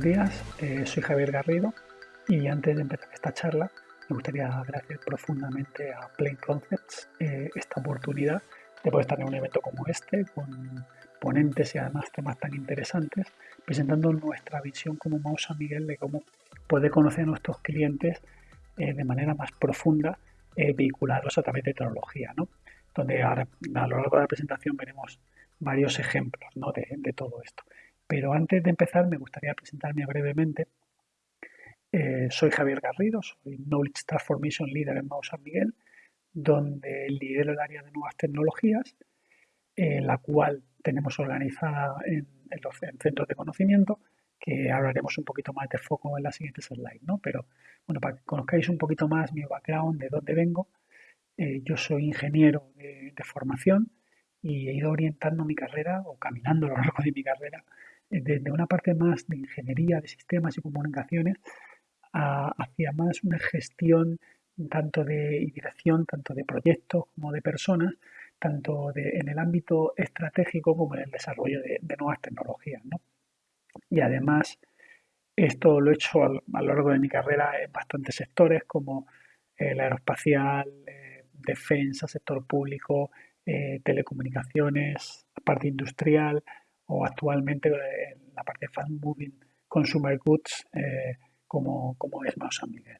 Buenos días, eh, soy Javier Garrido y antes de empezar esta charla me gustaría agradecer profundamente a Plain Concepts eh, esta oportunidad de poder estar en un evento como este con ponentes y además temas tan interesantes presentando nuestra visión como San Miguel de cómo poder conocer a nuestros clientes eh, de manera más profunda vehicularlos a través de tecnología, ¿no? donde a, lo largo de la presentación veremos varios ejemplos ¿no? de todo esto. Pero antes de empezar me gustaría presentarme brevemente. Eh, soy Javier Garrido, soy Knowledge Transformation Leader en Mau San Miguel, donde lidero el área de nuevas tecnologías, la cual tenemos organizada en, centros de conocimiento, que hablaremos un poquito más de foco en la siguiente slide, ¿no? Pero bueno, para que conozcáis un poquito más mi background, de dónde vengo, eh, yo soy ingeniero de, formación y he ido orientando mi carrera o caminando a lo largo de mi carrera desde una parte más de ingeniería de sistemas y comunicaciones hacia más una gestión tanto de dirección, tanto de proyectos como de personas, tanto en el ámbito estratégico como en el desarrollo de, nuevas tecnologías. Y además, esto lo he hecho a, lo largo de mi carrera en bastantes sectores como el aeroespacial, eh, defensa, sector público, eh, telecomunicaciones, parte industrial, o actualmente en la parte de fast moving consumer goods eh, como, como, es más San Miguel.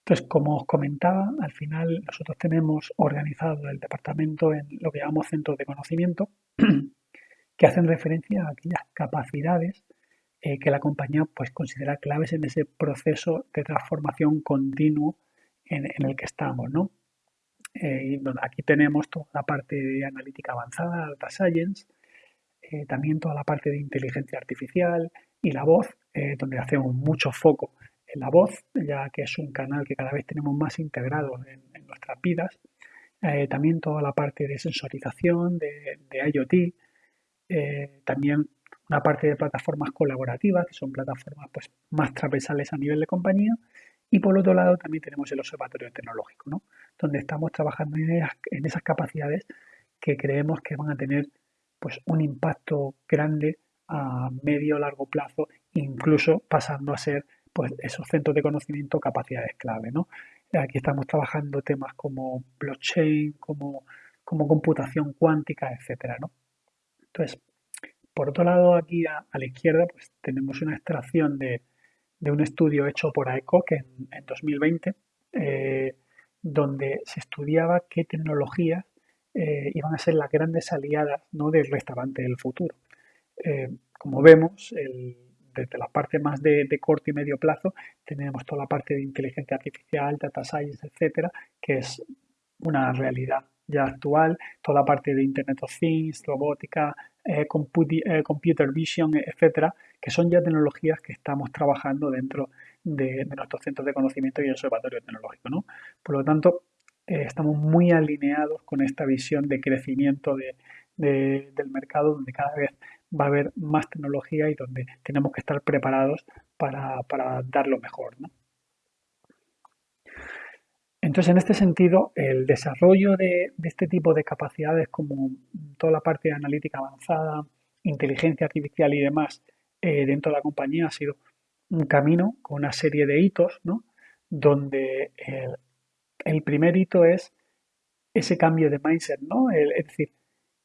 Entonces, como os comentaba, al final nosotros tenemos organizado el departamento en lo que llamamos centros de conocimiento, que hacen referencia a aquellas capacidades eh, que la compañía pues, considera claves en ese proceso de transformación continuo en, en el que estamos. ¿no? Eh, aquí tenemos toda la parte de analítica avanzada, data science, eh, también toda la parte de inteligencia artificial y la voz, eh, donde hacemos mucho foco en la voz, ya que es un canal que cada vez tenemos más integrado en, nuestras vidas. también toda la parte de sensorización, de, de IoT, también una parte de plataformas colaborativas, que son plataformas pues, más transversales a nivel de compañía, y por otro lado también tenemos el observatorio tecnológico, ¿no? donde estamos trabajando en esas, capacidades que creemos que van a tener pues, un impacto grande a medio o largo plazo, incluso pasando a ser pues, esos centros de conocimiento capacidades clave. ¿no? Aquí estamos trabajando temas como blockchain, como, como computación cuántica, etcétera, ¿no? Entonces, por otro lado, aquí a, la izquierda pues, tenemos una extracción de, un estudio hecho por AECOC en, en 2020, eh, donde se estudiaba qué tecnologías eh, iban a ser las grandes aliadas ¿no? del restaurante del futuro. Eh, como vemos, desde la parte más de, corto y medio plazo, tenemos toda la parte de inteligencia artificial, data science, etcétera, que es una realidad ya actual, toda la parte de Internet of Things, robótica, eh, computer vision, etcétera, que son ya tecnologías que estamos trabajando dentro de, nuestros centros de conocimiento y observatorio tecnológico. ¿no? Por lo tanto, eh, estamos muy alineados con esta visión de crecimiento del mercado, donde cada vez va a haber más tecnología y donde tenemos que estar preparados para, dar lo mejor. Entonces, en este sentido, el desarrollo de, este tipo de capacidades como toda la parte de analítica avanzada, inteligencia artificial y demás eh, dentro de la compañía ha sido un camino con una serie de hitos, ¿no? donde el, primer hito es ese cambio de mindset, ¿no? es decir,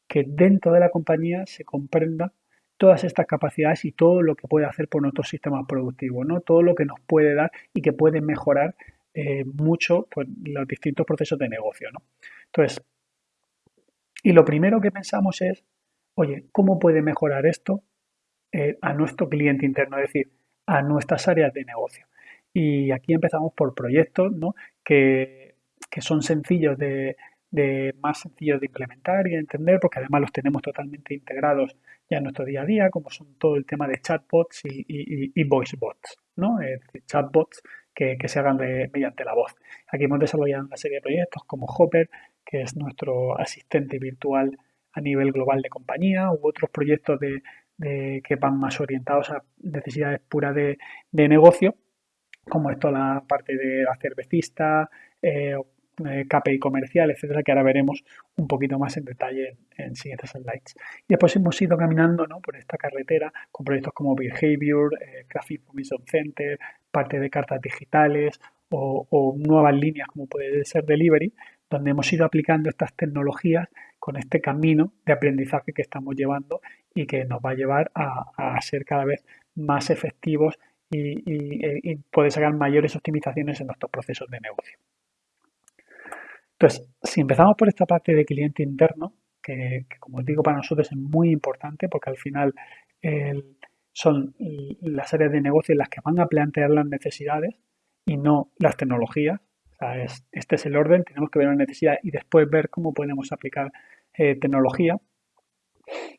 que dentro de la compañía se comprenda todas estas capacidades y todo lo que puede hacer por nuestro sistema productivo, ¿no? todo lo que nos puede dar y que puede mejorar eh, mucho pues, los distintos procesos de negocio. ¿no? Entonces, y lo primero que pensamos es, oye, ¿cómo puede mejorar esto eh, a nuestro cliente interno? Es decir, a nuestras áreas de negocio. Y aquí empezamos por proyectos ¿no? que, son sencillos de, más sencillos de implementar y de entender, porque además los tenemos totalmente integrados ya en nuestro día a día, como son todo el tema de chatbots y, y, y voice bots, ¿no? Decir, chatbots que, se hagan mediante la voz. Aquí hemos desarrollado una serie de proyectos como Hopper, que es nuestro asistente virtual a nivel global de compañía, u otros proyectos de, que van más orientados a necesidades puras de, negocio, como esto la parte de la cervecista, eh, eh, KPI comercial, etcétera, que ahora veremos un poquito más en detalle en, siguientes slides. Y después hemos ido caminando por esta carretera con proyectos como Behavior, eh, Graphic Information Center, parte de cartas digitales o, nuevas líneas como puede ser Delivery, donde hemos ido aplicando estas tecnologías con este camino de aprendizaje que estamos llevando y que nos va a llevar a, ser cada vez más efectivos y, y, poder sacar mayores optimizaciones en nuestros procesos de negocio. Entonces, si empezamos por esta parte de cliente interno, que, como os digo para nosotros es muy importante porque al final son las áreas de negocio en las que van a plantear las necesidades y no las tecnologías. este es el orden, tenemos que ver la necesidad y después ver cómo podemos aplicar eh, tecnología.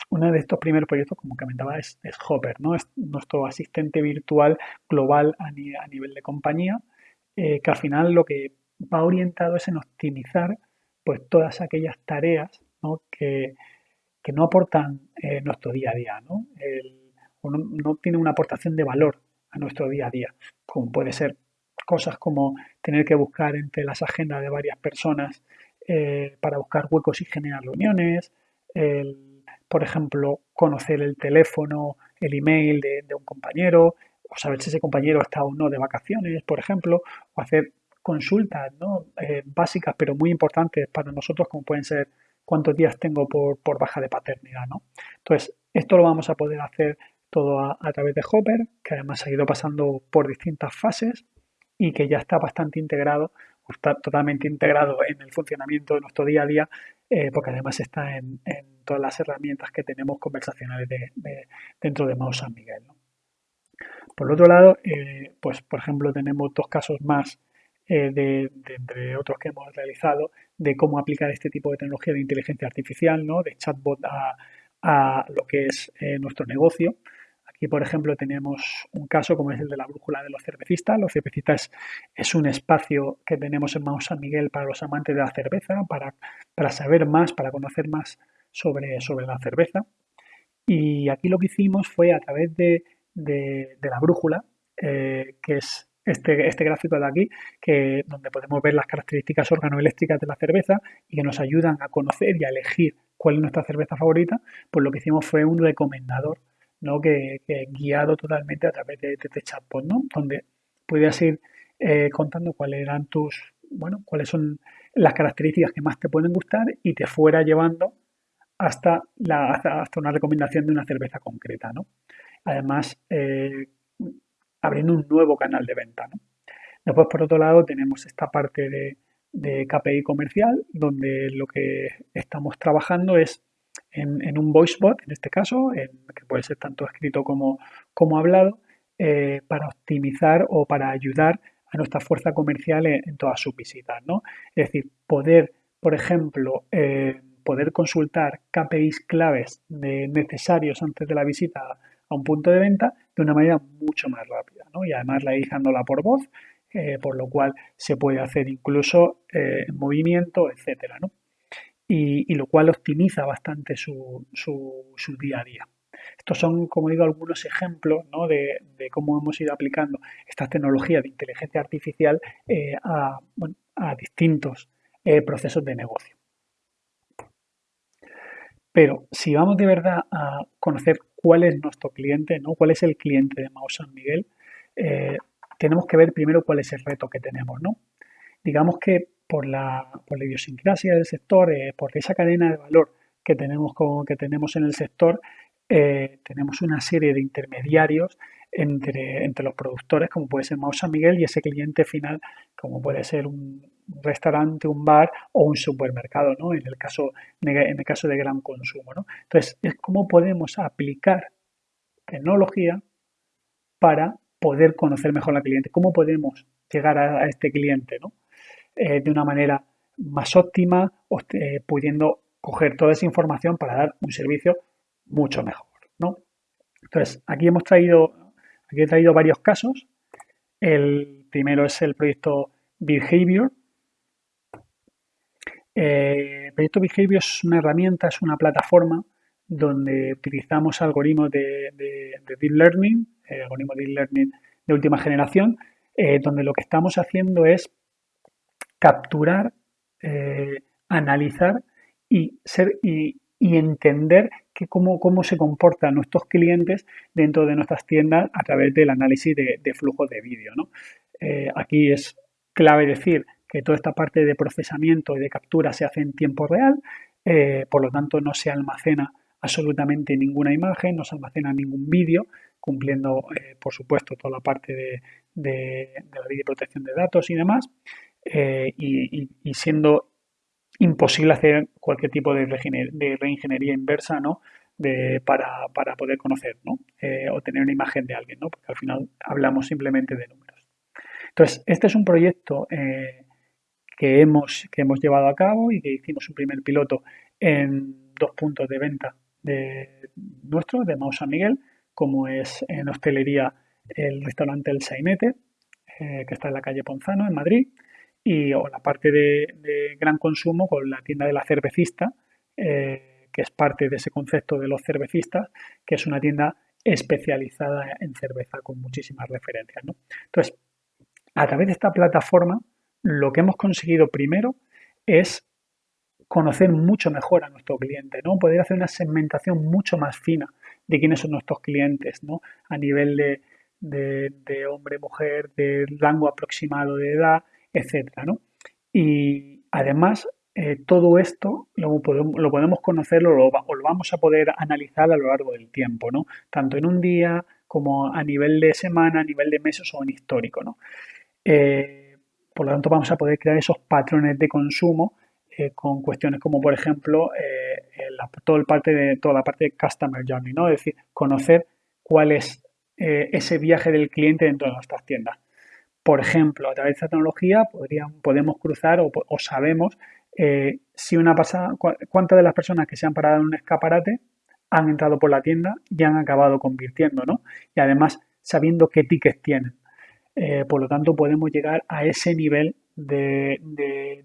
Uno de estos primeros proyectos, como comentaba, es, Hopper, ¿no? Es nuestro asistente virtual global a, nivel de compañía, eh, que al final lo que va orientado es en optimizar pues todas aquellas tareas Que, no aportan eh, nuestro día a día, ¿no? O no, tiene una aportación de valor a nuestro día a día, como puede ser cosas como tener que buscar entre las agendas de varias personas eh, para buscar huecos y generar reuniones, por ejemplo, conocer el teléfono, el email de, de, un compañero, o saber si ese compañero está o no de vacaciones, por ejemplo, o hacer consultas ¿no? Eh, básicas pero muy importantes para nosotros como pueden ser cuántos días tengo por, por, baja de paternidad. ¿no? Entonces, esto lo vamos a poder hacer todo a, través de Hopper, que además ha ido pasando por distintas fases y que ya está bastante integrado, está totalmente integrado en el funcionamiento de nuestro día a día, eh, porque además está en, todas las herramientas que tenemos conversacionales de, dentro de Mouse San Miguel. Por otro lado, eh, pues por ejemplo tenemos dos casos más eh, de, entre otros que hemos realizado, de cómo aplicar este tipo de tecnología de inteligencia artificial, ¿no? de chatbot a, lo que es nuestro negocio. Aquí, por ejemplo, tenemos un caso como es el de la brújula de los cervecistas. Los cervecistas es un espacio que tenemos en Mount San Miguel para los amantes de la cerveza, para, para saber más, para conocer más sobre, sobre la cerveza. Y aquí lo que hicimos fue a través de, de, la brújula, eh, que es este, este gráfico de aquí, que, donde podemos ver las características organoeléctricas de la cerveza y que nos ayudan a conocer y a elegir cuál es nuestra cerveza favorita, pues lo que hicimos fue un recomendador, ¿no? Que, guiado totalmente a través de, este chatbot, ¿no? Donde puedes ir eh, contando cuáles eran tus, bueno, cuáles son las características que más te pueden gustar y te fuera llevando hasta, la, hasta, una recomendación de una cerveza concreta, ¿no? Además, eh, abriendo un nuevo canal de venta. Después, por otro lado, tenemos esta parte de, KPI comercial, donde lo que estamos trabajando es en, un voice bot, en este caso, que puede ser tanto escrito como, como hablado, eh, para optimizar o para ayudar a nuestra fuerza comercial en, todas sus visitas. ¿no? Es decir, poder, por ejemplo, eh, poder consultar KPIs claves necesarios antes de la visita a un punto de venta de una manera mucho más rápida. ¿no? Y además la la por voz, eh, por lo cual se puede hacer incluso eh, movimiento, etcétera, ¿no? Y, lo cual optimiza bastante su, su, día a día. Estos son, como digo, algunos ejemplos ¿no? de, cómo hemos ido aplicando estas tecnologías de inteligencia artificial eh, a, a, distintos procesos de negocio. Pero si vamos de verdad a conocer cuál es nuestro cliente, ¿no? cuál es el cliente de Mao San Miguel, eh, tenemos que ver primero cuál es el reto que tenemos. ¿no? Digamos que por la, por la idiosincrasia del sector, eh, por esa cadena de valor que tenemos, que tenemos en el sector, eh, tenemos una serie de intermediarios entre, entre los productores, como puede ser Mao San Miguel, y ese cliente final, como puede ser un restaurante, un bar o un supermercado, ¿no? En el caso, en el caso de gran consumo, ¿no? Entonces, es cómo podemos aplicar tecnología para poder conocer mejor al cliente, cómo podemos llegar a, este cliente, ¿no? Eh, de una manera más óptima, eh, pudiendo coger toda esa información para dar un servicio mucho mejor, ¿no? Entonces, aquí hemos traído Aquí he traído varios casos. El primero es el proyecto Behavior. Eh, el proyecto Behavior es una herramienta, es una plataforma donde utilizamos algoritmos de, Deep Learning, algoritmos de Deep Learning de última generación, donde lo que estamos haciendo es capturar analizar y, ser, y, entender que cómo, cómo, se comportan nuestros clientes dentro de nuestras tiendas a través del análisis de, de flujo de vídeo. ¿no? aquí es clave decir que toda esta parte de procesamiento y de captura se hace en tiempo real, eh, por lo tanto no se almacena absolutamente ninguna imagen, no se almacena ningún vídeo, cumpliendo, eh, por supuesto, toda la parte de, la ley de protección de datos y demás, eh, y, siendo imposible hacer cualquier tipo de, reingeniería inversa, ¿no? para, poder conocer, ¿no? o tener una imagen de alguien, ¿no? Porque al final hablamos simplemente de números. Entonces, este es un proyecto que hemos, que hemos llevado a cabo y que hicimos un primer piloto en dos puntos de venta de nuestro, de Mau San Miguel, como es en hostelería el restaurante El Sainete, eh, que está en la calle Ponzano, en Madrid, y o la parte de, gran consumo con la tienda de la cervecista, eh, que es parte de ese concepto de los cervecistas, que es una tienda especializada en cerveza con muchísimas referencias. Entonces, a través de esta plataforma lo que hemos conseguido primero es conocer mucho mejor a nuestro cliente, ¿no? Poder hacer una segmentación mucho más fina de quiénes son nuestros clientes, ¿no? A nivel de, hombre, mujer, de rango aproximado de edad, etcétera, ¿no? Y además, eh, todo esto lo podemos, conocer o lo, vamos a poder analizar a lo largo del tiempo, ¿no? Tanto en un día como a nivel de semana, a nivel de meses o en histórico, ¿no? Eh, por lo tanto, vamos a poder crear esos patrones de consumo eh, con cuestiones como, por ejemplo, la, todo parte de, toda la parte de Customer Journey, ¿no? Es decir, conocer cuál es ese viaje del cliente dentro de nuestras tiendas. Por ejemplo, a través de esta tecnología podemos cruzar o, sabemos si una pasada, cuántas de las personas que se han parado en un escaparate han entrado por la tienda y han acabado convirtiendo, ¿no? Y además sabiendo qué tickets tienen. Eh, por lo tanto, podemos llegar a ese nivel de,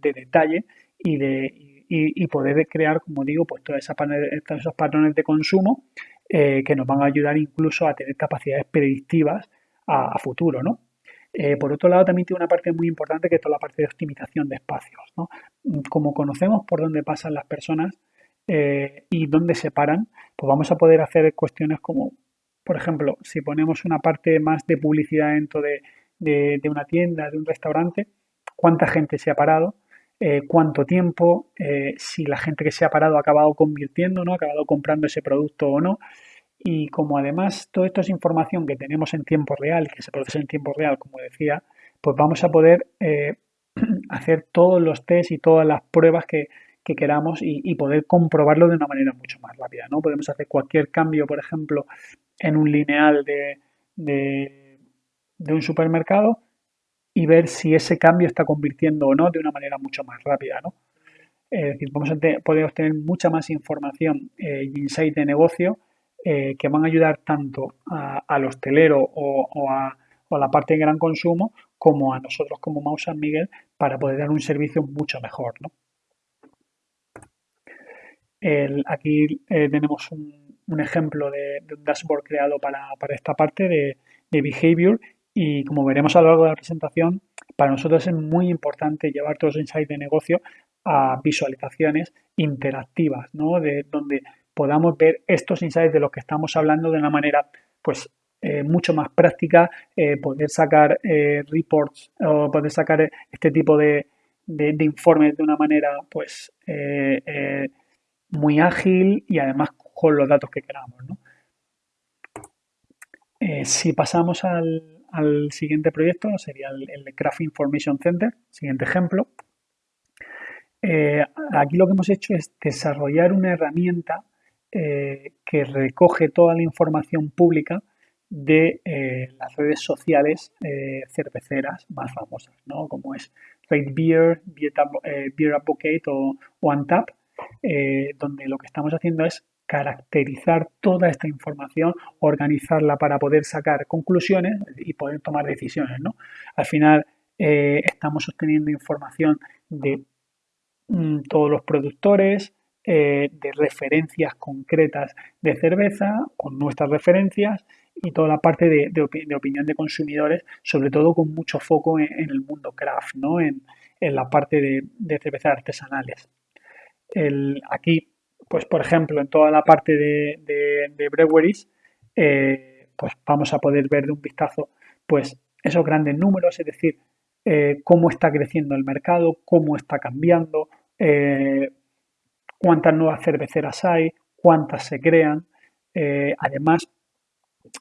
detalle y, de, poder crear, como digo, pues todos esos patrones de consumo eh, que nos van a ayudar incluso a tener capacidades predictivas a, futuro, ¿no? Eh, por otro lado, también tiene una parte muy importante que es toda la parte de optimización de espacios. Como conocemos por dónde pasan las personas y dónde se paran, pues vamos a poder hacer cuestiones como por ejemplo, si ponemos una parte más de publicidad dentro de, una tienda, de un restaurante, cuánta gente se ha parado, eh, cuánto tiempo, eh, si la gente que se ha parado ha acabado convirtiendo, ¿no? ha acabado comprando ese producto o no. Y como además todo esto es información que tenemos en tiempo real, que se procesa en tiempo real, como decía, pues vamos a poder eh, hacer todos los test y todas las pruebas que, queramos y, poder comprobarlo de una manera mucho más rápida. ¿no? Podemos hacer cualquier cambio, por ejemplo, en un lineal de, de, un supermercado y ver si ese cambio está convirtiendo o no de una manera mucho más rápida. ¿no? Es decir, vamos a obtener mucha más información eh, y insight de negocio eh, que van a ayudar tanto al hostelero o, a, la parte de gran consumo como a nosotros como Mau San Miguel para poder dar un servicio mucho mejor. ¿no? aquí eh, tenemos un, ejemplo de, un dashboard creado para, esta parte de, behavior y como veremos a lo largo de la presentación, para nosotros es muy importante llevar todos los insights de negocio a visualizaciones interactivas, ¿no? De donde podamos ver estos insights de los que estamos hablando de una manera, pues, eh, mucho más práctica, eh, poder sacar eh, reports o poder sacar este tipo de, de, informes de una manera, pues, muy ágil y además con los datos que queramos. Eh, si pasamos al, siguiente proyecto, sería el, Craft Information Center, siguiente ejemplo. Aquí lo que hemos hecho es desarrollar una herramienta eh, que recoge toda la información pública de las redes sociales cerveceras más famosas, como es Rate Beer, Beer, Advocate o, OneTap, donde lo que estamos haciendo es caracterizar toda esta información, organizarla para poder sacar conclusiones y poder tomar decisiones. ¿no? Al final eh, estamos obteniendo información de mm, todos los productores, eh, de referencias concretas de cerveza, con nuestras referencias y toda la parte de, opinión de consumidores, sobre todo con mucho foco en, el mundo craft, ¿no? en, en la parte de, de cervezas artesanales. El, aquí, pues por ejemplo, en toda la parte de, de, breweries, eh, pues vamos a poder ver de un vistazo pues esos grandes números, es decir, eh, cómo está creciendo el mercado, cómo está cambiando, cuántas nuevas cerveceras hay, cuántas se crean. además,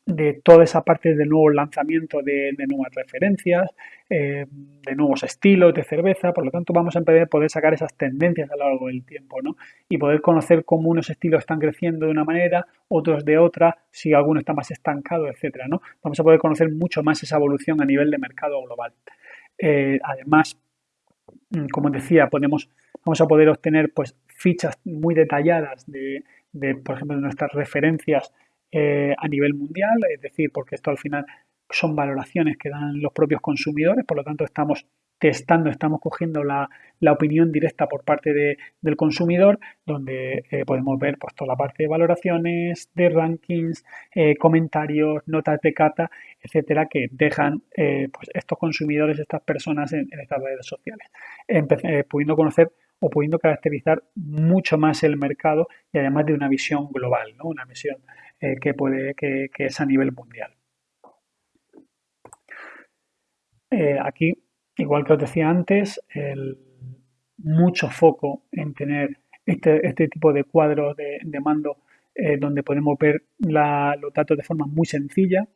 de toda esa parte de nuevos lanzamientos de, nuevas referencias, eh, de nuevos estilos de cerveza, por lo tanto vamos a poder sacar esas tendencias a lo largo del tiempo, ¿no? Y poder conocer cómo unos estilos están creciendo de una manera, otros de otra, si alguno está más estancado, etcétera, ¿no? Vamos a poder conocer mucho más esa evolución a nivel de mercado global. Eh, además, como decía, podemos, vamos a poder obtener pues fichas muy detalladas de, de por ejemplo, de nuestras referencias eh, a nivel mundial, es decir, porque esto al final son valoraciones que dan los propios consumidores, por lo tanto estamos testando, estamos cogiendo la, opinión directa por parte del consumidor, donde eh, podemos ver pues, toda la parte de valoraciones, de rankings, eh, comentarios, notas de cata, etcétera, que dejan pues, estos consumidores, estas personas en, estas redes sociales, pudiendo conocer o pudiendo caracterizar mucho más el mercado y además de una visión global, ¿no? una visión eh, que, puede, que, es a nivel mundial. Eh, aquí, igual que os decía antes, el, mucho foco en tener este, este tipo de cuadros de, mando eh, donde podemos ver los datos de forma muy sencilla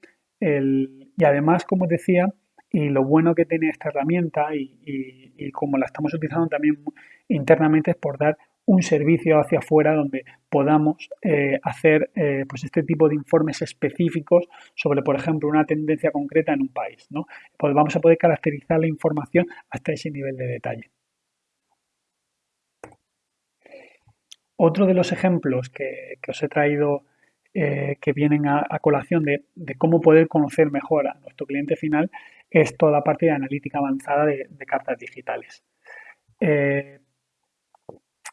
y además, como os decía, y lo bueno que tiene esta herramienta y, y, como la estamos utilizando también internamente es por dar un servicio hacia afuera donde podamos eh, hacer eh, pues este tipo de informes específicos sobre, por ejemplo, una tendencia concreta en un país. ¿no? Pues vamos a poder caracterizar la información hasta ese nivel de detalle. Otro de los ejemplos que, os he traído eh, que vienen a, colación de, cómo poder conocer mejor a nuestro cliente final es toda la parte de analítica avanzada de, cartas digitales.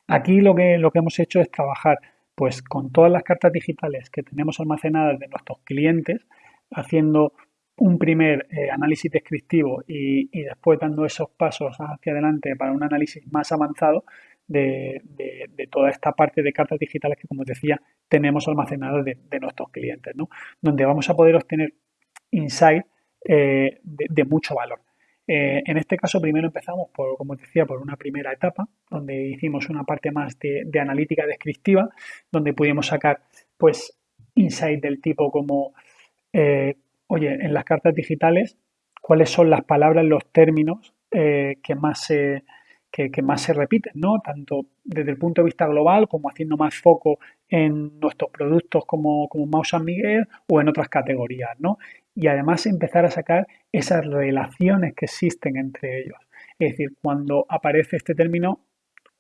Aquí lo que, lo que hemos hecho es trabajar pues con todas las cartas digitales que tenemos almacenadas de nuestros clientes, haciendo un primer eh, análisis descriptivo y, después dando esos pasos hacia adelante para un análisis más avanzado de, toda esta parte de cartas digitales que, como decía, tenemos almacenadas de, nuestros clientes, ¿no? donde vamos a poder obtener insight eh, de, mucho valor. Eh, en este caso, primero empezamos, por, como decía, por una primera etapa, donde hicimos una parte más de, analítica descriptiva, donde pudimos sacar, pues, insight del tipo como, eh, oye, en las cartas digitales, cuáles son las palabras, los términos eh, que más se que, más se repiten, ¿no? Tanto desde el punto de vista global como haciendo más foco en nuestros productos como, como Mau San Miguel o en otras categorías, ¿no? Y además empezar a sacar esas relaciones que existen entre ellos. Es decir, cuando aparece este término,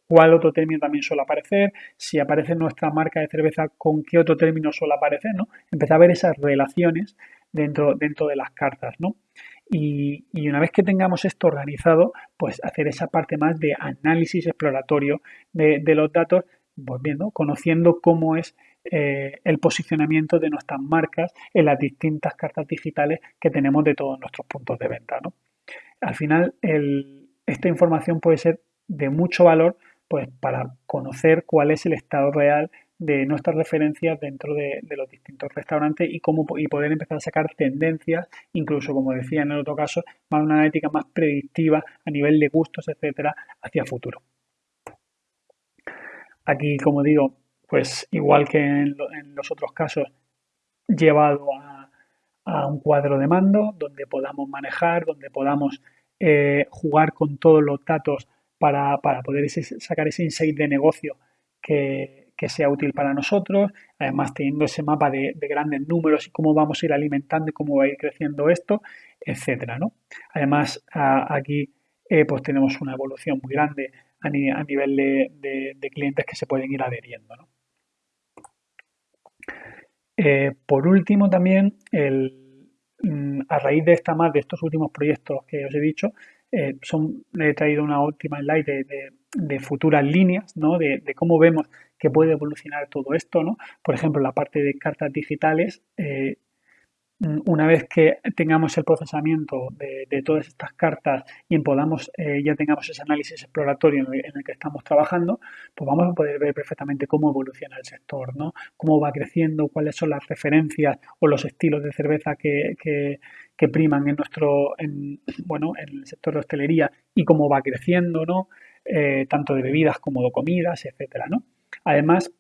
cuál otro término también suele aparecer, si aparece nuestra marca de cerveza, con qué otro término suele aparecer, ¿no? Empezar a ver esas relaciones dentro, dentro de las cartas, ¿no? Y, una vez que tengamos esto organizado, pues hacer esa parte más de análisis exploratorio de, los datos, pues viendo, conociendo cómo es eh, el posicionamiento de nuestras marcas en las distintas cartas digitales que tenemos de todos nuestros puntos de venta. Al final, esta información puede ser de mucho valor pues, para conocer cuál es el estado real de nuestras referencias dentro de, los distintos restaurantes y cómo y poder empezar a sacar tendencias, incluso como decía en el otro caso, más una analítica más predictiva a nivel de gustos, etcétera, hacia futuro. Aquí, como digo, pues igual que en, los otros casos, llevado a, un cuadro de mando donde podamos manejar, donde podamos eh, jugar con todos los datos para, poder sacar ese insight de negocio que, que sea útil para nosotros, además teniendo ese mapa de, grandes números y cómo vamos a ir alimentando y cómo va a ir creciendo esto, etcétera, ¿no? Además, aquí eh, pues tenemos una evolución muy grande a, nivel de, clientes que se pueden ir adheriendo, eh, por último, también, mm, a raíz de esta más de estos últimos proyectos que os he dicho, eh, son, he traído una última slide de, futuras líneas, ¿no? De, cómo vemos que puede evolucionar todo esto, ¿no? Por ejemplo, la parte de cartas digitales, eh, una vez que tengamos el procesamiento de, todas estas cartas y podamos, eh, ya tengamos ese análisis exploratorio en el, que estamos trabajando, pues vamos a poder ver perfectamente cómo evoluciona el sector, ¿no? Cómo va creciendo, cuáles son las referencias o los estilos de cerveza que, priman en nuestro, en, bueno, en el sector de hostelería y cómo va creciendo, ¿no? Eh, tanto de bebidas como de comidas, etcétera, ¿no? Además,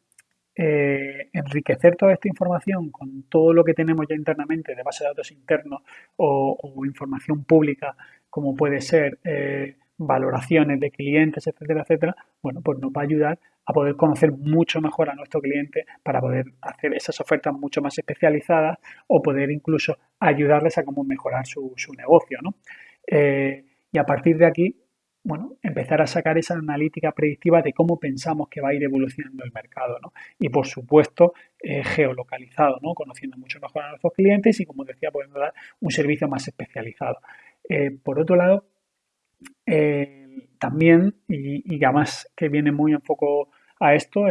eh, enriquecer toda esta información con todo lo que tenemos ya internamente de base de datos internos o, información pública, como puede ser eh, valoraciones de clientes, etcétera, etcétera, bueno, pues nos va a ayudar a poder conocer mucho mejor a nuestro cliente para poder hacer esas ofertas mucho más especializadas o poder incluso ayudarles a cómo mejorar su, negocio, ¿no? Eh, y a partir de aquí, bueno, empezar a sacar esa analítica predictiva de cómo pensamos que va a ir evolucionando el mercado, ¿no? Y por supuesto, eh, geolocalizado, ¿no? Conociendo mucho mejor a nuestros clientes y, como decía, podemos dar un servicio más especializado. Eh, por otro lado, eh, también, y, además que viene muy en foco a esto,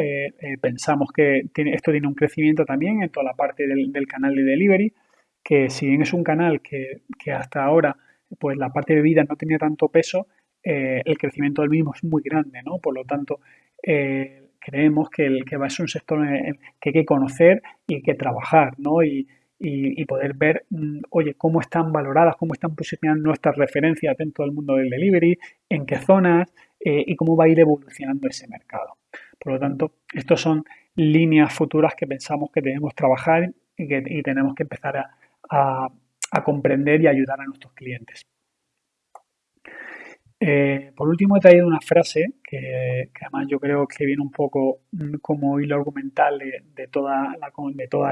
pensamos que esto tiene un crecimiento también en toda la parte del, canal de delivery, que si bien es un canal que, que hasta ahora pues la parte de vida no tenía tanto peso, eh, el crecimiento del mismo es muy grande, ¿no? Por lo tanto, eh, creemos que, el, que va a ser un sector que hay que conocer y que trabajar, ¿no? Y, poder ver, mm, oye, cómo están valoradas, cómo están posicionadas nuestras referencias dentro del mundo del delivery, en qué zonas eh, y cómo va a ir evolucionando ese mercado. Por lo tanto, estas son líneas futuras que pensamos que debemos trabajar y que tenemos que empezar a comprender y ayudar a nuestros clientes. Eh, por último, he traído una frase que, además yo creo que viene un poco mm, como hilo argumental de, toda,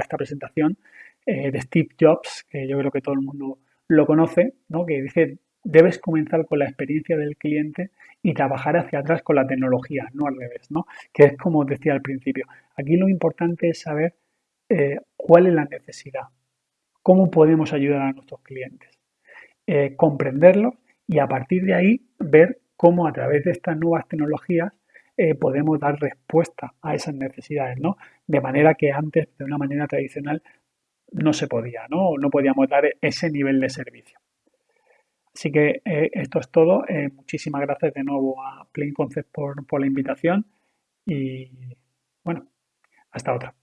esta presentación, eh, de Steve Jobs, que yo creo que todo el mundo lo conoce, ¿no? que dice, debes comenzar con la experiencia del cliente y trabajar hacia atrás con la tecnología, no al revés, ¿no? que es como decía al principio. Aquí lo importante es saber eh, cuál es la necesidad, cómo podemos ayudar a nuestros clientes, comprenderlo y a partir de ahí ver cómo a través de estas nuevas tecnologías eh, podemos dar respuesta a esas necesidades, ¿no? De manera que antes, de una manera tradicional, no se podía, ¿no? No podíamos dar ese nivel de servicio. Así que eh, esto es todo. Eh, muchísimas gracias de nuevo a Plain Concept por, por la invitación y bueno, hasta otra.